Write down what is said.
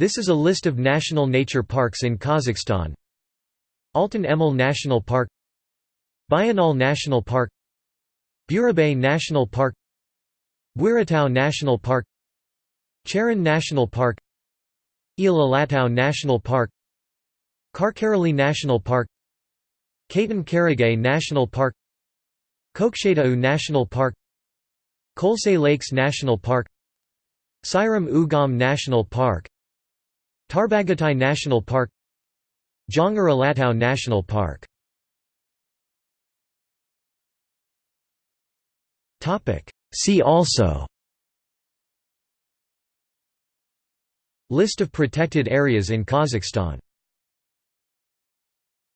This is a list of national nature parks in Kazakhstan. Altyn Emel National Park Bayanaul National Park Burabay National Park Buiratau National Park Charyn National Park Il National Park Karkaraly National Park Katon Karagay National Park Kokshetau National Park Kolsay Lakes National Park Sairam Ugam National Park Tarbagatai National Park Zhongar Alatau National Park. See also. List of protected areas in Kazakhstan